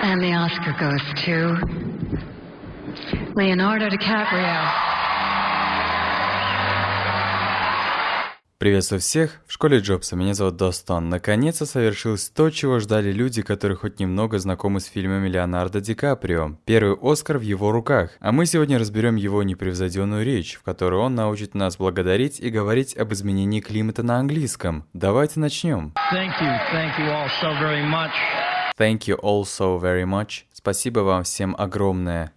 And the Oscar goes to Leonardo DiCaprio. Приветствую всех в школе Джобса, меня зовут Достон. Наконец-то совершилось то, чего ждали люди, которые хоть немного знакомы с фильмами Леонардо Ди Каприо. Первый Оскар в его руках. А мы сегодня разберем его непревзойденную речь, в которой он научит нас благодарить и говорить об изменении климата на английском. Давайте начнем. Thank you. Thank you all so very much. Thank you all so very much. Спасибо вам всем огромное.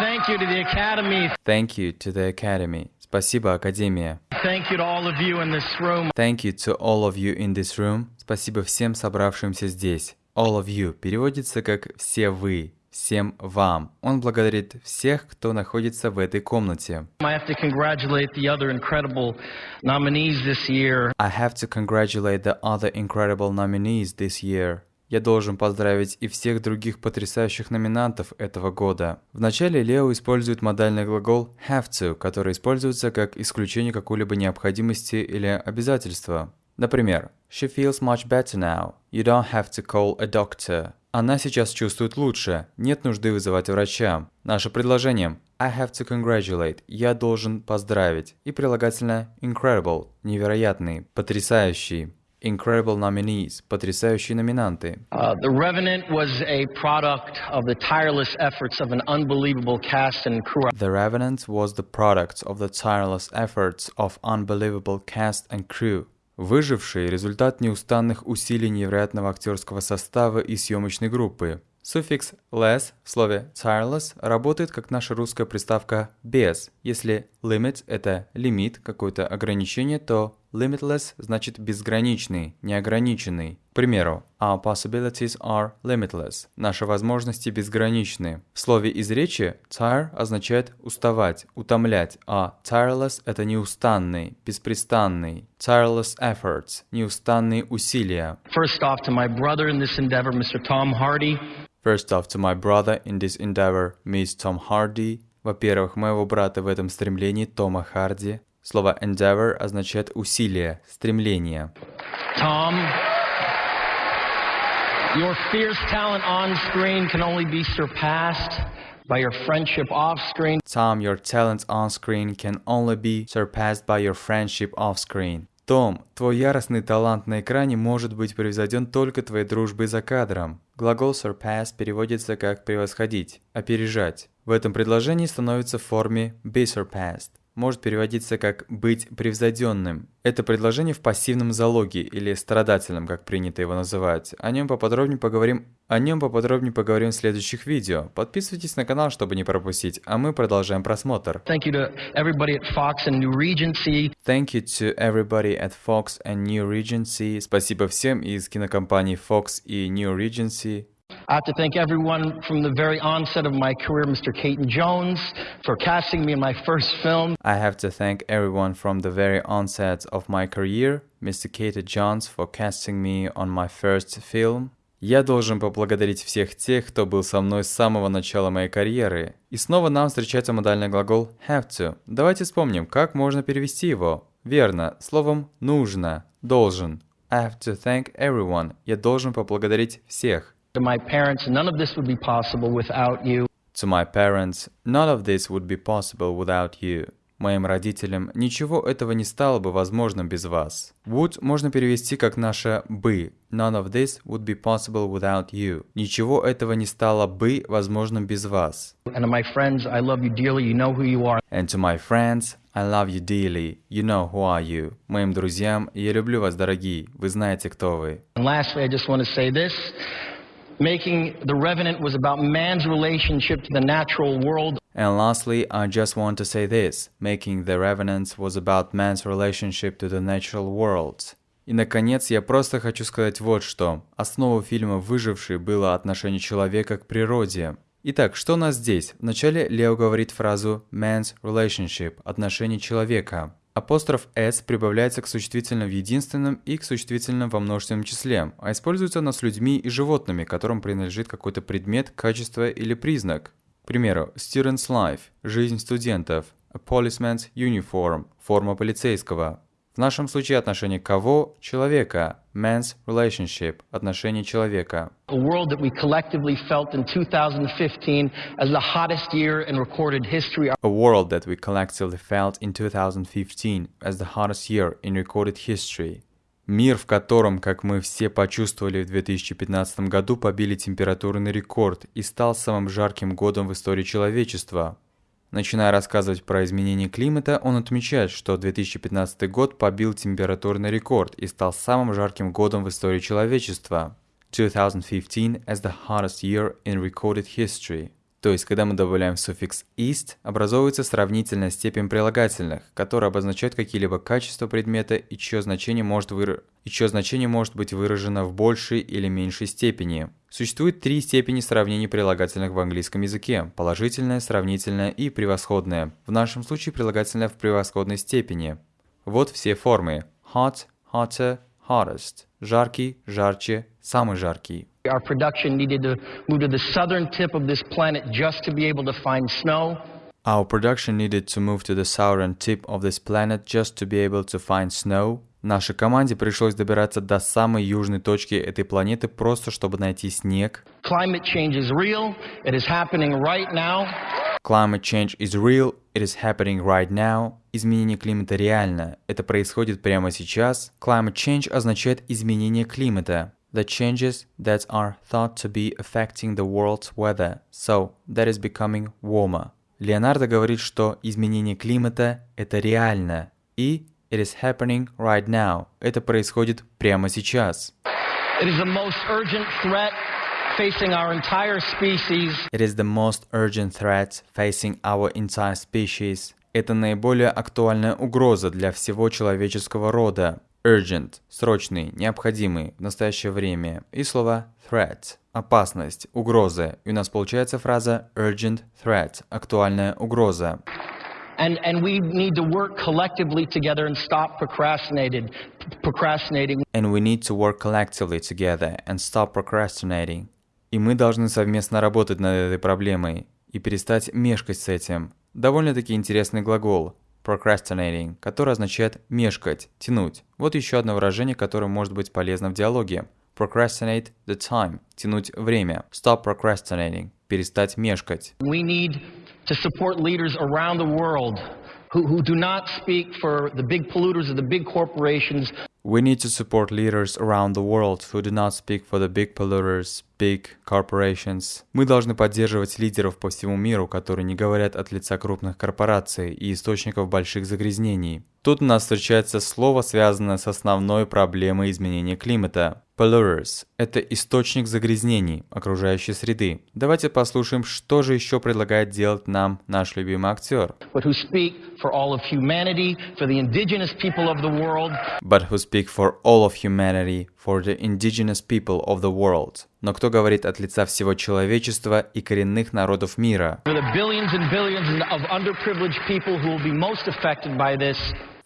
Thank you to the Academy. Thank you to the Academy. Спасибо, Академия. Thank you to all of you in this room. Thank you to all of you in this room. Спасибо всем собравшимся здесь. All of you переводится как «все вы», «всем вам». Он благодарит всех, кто находится в этой комнате. I have to congratulate the other incredible nominees this year. I have to congratulate the other incredible nominees this year. Я должен поздравить и всех других потрясающих номинантов этого года. Вначале Лео использует модальный глагол have to, который используется как исключение какой-либо необходимости или обязательства. Например, She feels much better now. You don't have to call a doctor. Она сейчас чувствует лучше. Нет нужды вызывать врача. Наше предложение I have to congratulate. Я должен поздравить. И прилагательное incredible. Невероятный. Потрясающий. Incredible nominees, потрясающие номинанты. Uh, the Revenant was a product of the tireless efforts of an unbelievable cast and crew. The Revenant was the product of the tireless efforts of unbelievable cast and crew. Выживший – результат неустанных усилий невероятного актерского состава и съемочной группы. Суффикс less в слове tireless работает как наша русская приставка без. Если limit – это лимит, какое-то ограничение, то limitless значит безграничный, неограниченный. К примеру, our possibilities are limitless. Наши возможности безграничны. В слове из речи tire означает уставать, утомлять, а tireless – это неустанный, беспрестанный. Tireless efforts – неустанные усилия. First off, to my brother in this endeavor, Mr. Tom Hardy. First off, to my brother in this endeavor, Miss Tom Hardy. Во-первых, моего брата в этом стремлении, Тома Харди. Слово endeavor означает усилие, стремление. Tom, your fierce talent on screen can only be surpassed by your friendship off screen. Tom, your talent on screen can only be surpassed by your friendship off screen. Том, твой яростный талант на экране может быть превзойден только твоей дружбой за кадром. Глагол surpass переводится как превосходить, опережать. В этом предложении становится в форме be surpassed может переводиться как «быть превзойденным». Это предложение в пассивном залоге или страдательном, как принято его называть. О нем поподробнее поговорим о нем поподробнее поговорим в следующих видео. Подписывайтесь на канал, чтобы не пропустить, а мы продолжаем просмотр. Thank you to everybody at Fox and New Regency. Thank you to everybody at Fox and New Regency. Спасибо всем из кинокомпаний Fox и New Regency. I have to thank everyone from the very onset of my career, Mr. Caton Jones, for casting me in my first film. I have to thank everyone from the very onset of my career, Mr. Caton Jones, for casting me on my first film. Я должен поблагодарить всех тех, кто был со мной с самого начала моей карьеры. И снова нам встречается модальный глагол have to. Давайте вспомним, как можно перевести его. Верно, словом «нужно», «должен». I have to thank everyone. Я должен поблагодарить всех. To my parents, none of this would be possible without you. To my parents, none of this would be possible without you. Моим родителям ничего этого не стало бы возможным без вас. Would можно перевести как наше «бы». None of this would be possible without you. Ничего этого не стало бы возможным без вас. And to my friends, I love you dearly. You know who you are. And to my friends, I love you dearly. You know who are you. Моим друзьям, я люблю вас, дорогие. Вы знаете, кто вы. And lastly, I just want to say this. Making The Revenant was about man's relationship to the natural world. And lastly, I just want to say this. Making The Revenant was about man's relationship to the natural world. И, наконец, я просто хочу сказать вот что. Основа фильма «Выживший» было отношение человека к природе. Итак, что у нас здесь? Вначале Лео говорит фразу «man's relationship» – отношение человека. Апостроф «s» прибавляется к существительным в единственном и к существительным во множественном числе, а используется оно с людьми и животными, которым принадлежит какой-то предмет, качество или признак. К примеру, student's life – жизнь студентов, a policeman's uniform – форма полицейского. В нашем случае отношение кого? Человека. Man's relationship. Отношение человека. A world that we collectively felt in 2015 as the hottest year in recorded history. A world that we collectively felt in 2015 as the hottest year in recorded history. Мир, в котором, как мы все почувствовали в 2015 году, побили температурный рекорд и стал самым жарким годом в истории человечества. Начиная рассказывать про изменение климата, он отмечает, что 2015 год побил температурный рекорд и стал самым жарким годом в истории человечества. 2015 as the hottest year in recorded history. То есть, когда мы добавляем суффикс «ist», образовывается сравнительная степень прилагательных, которые обозначают какие-либо качества предмета и чье значение может, выра... и чье значение может быть выражено в большей или меньшей степени. Существует три степени сравнений прилагательных в английском языке – положительное, сравнительное и превосходное. В нашем случае прилагательное в превосходной степени. Вот все формы – hot, hotter, hottest, жаркий, жарче, самый жаркий. Our production needed to move to the southern tip of this planet just to be able to find snow. Our production needed to move to the southern tip of this planet just to be able to find snow. Нашей команде пришлось добираться до самой южной точки этой планеты просто чтобы найти снег. Climate change is real. It is happening right now. Climate change is real. It is happening right now. Изменение климата реально. Это происходит прямо сейчас. Climate change означает изменение климата. The changes that are thought to be affecting the world's weather, so that is becoming warmer. Леонардо говорит, что изменение климата – это реально, и it is happening right now. Это происходит прямо сейчас. It is the most urgent threat facing our entire species. It is the most urgent threat facing our entire species. Это наиболее актуальная угроза для всего человеческого рода. Urgent – срочный, необходимый, в настоящее время. И слово threat – опасность, угроза. И у нас получается фраза urgent threat – актуальная угроза. And, and we need to work collectively together and stop procrastinated, procrastinating. And we need to work collectively together and stop procrastinating. И мы должны совместно работать над этой проблемой и перестать мешкать с этим. Довольно-таки интересный глагол procrastinating, который означает мешкать, тянуть. Вот еще одно выражение, которое может быть полезно в диалоге. Procrastinate the time – тянуть время. Stop procrastinating – перестать мешкать. We need to support leaders around the world who, who do not speak for the big polluters or the big corporations. We need to support leaders around the world who do not speak for the big polluters, big corporations. Мы должны поддерживать лидеров по всему миру, которые не говорят от лица крупных корпораций и источников больших загрязнений. Тут у нас встречается слово, связанное с основной проблемой изменения климата. Polluters – это источник загрязнений окружающей среды. Давайте послушаем, что же еще предлагает делать нам наш любимый актер. but who speak for all of humanity, for the indigenous people of the world, But who speak for all of humanity, for the indigenous people of the world. Но кто говорит от лица всего человечества и коренных народов мира? for the billions and billions of underprivileged people who will be most affected by this.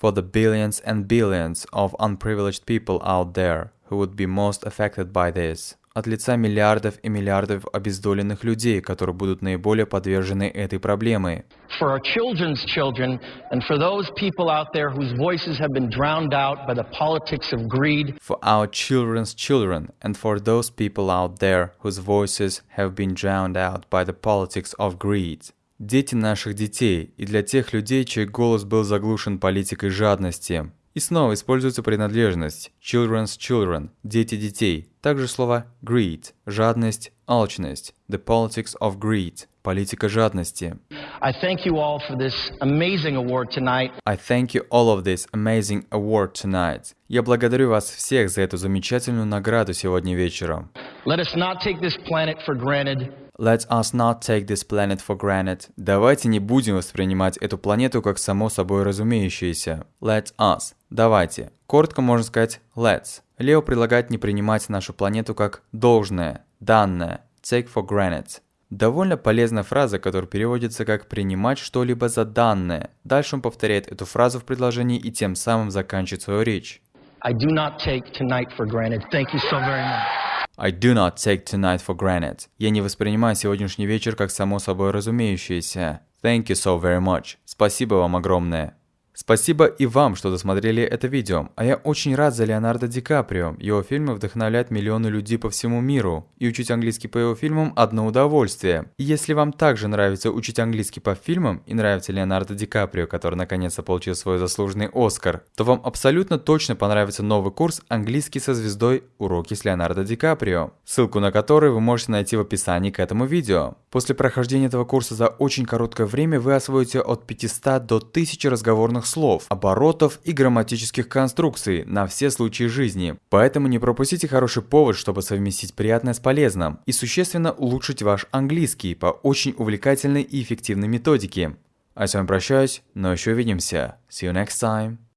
For the billions and billions of unprivileged people out there who would be most affected by this. От лица миллиардов и миллиардов обездоленных людей, которые будут наиболее подвержены этой проблеме. For our children's children, and for those people out there whose voices have been drowned out by the politics of greed, For our children's children and for those people out there whose voices have been drowned out by the politics of greed. Дети наших детей и для тех людей, чей голос был заглушен политикой жадности. И снова используется принадлежность children's children, дети детей. Также слово greed, жадность, алчность, the politics of greed, политика жадности. I thank you all for this amazing award tonight. I thank you all of this amazing award tonight. Я благодарю вас всех за эту замечательную награду сегодня вечером. Let us not take this planet for granted. Let us not take this planet for granted. Давайте не будем воспринимать эту планету как само собой разумеющееся. Let us. Давайте. Коротко можно сказать let's. Лео предлагает не принимать нашу планету как должное, данное. Take for granted. Довольно полезная фраза, которая переводится как «принимать что-либо за данное». Дальше он повторяет эту фразу в предложении и тем самым заканчивает свою речь. I do not take tonight for granted. Thank you so very much. I do not take tonight for granted. Я не воспринимаю сегодняшний вечер как само собой разумеющееся. Thank you so very much. Спасибо вам огромное. Спасибо и вам, что досмотрели это видео, а я очень рад за Леонардо Ди Каприо. Его фильмы вдохновляют миллионы людей по всему миру, и учить английский по его фильмам – одно удовольствие. И если вам также нравится учить английский по фильмам и нравится Леонардо Ди Каприо, который наконец-то получил свой заслуженный Оскар, то вам абсолютно точно понравится новый курс «Английский со звездой. Уроки с Леонардо Ди Каприо», ссылку на который вы можете найти в описании к этому видео. После прохождения этого курса за очень короткое время вы освоите от 500 до 1000 разговорных слов, оборотов и грамматических конструкций на все случаи жизни. Поэтому не пропустите хороший повод, чтобы совместить приятное с полезным и существенно улучшить ваш английский по очень увлекательной и эффективной методике. А с вами прощаюсь, но еще увидимся. See you next time.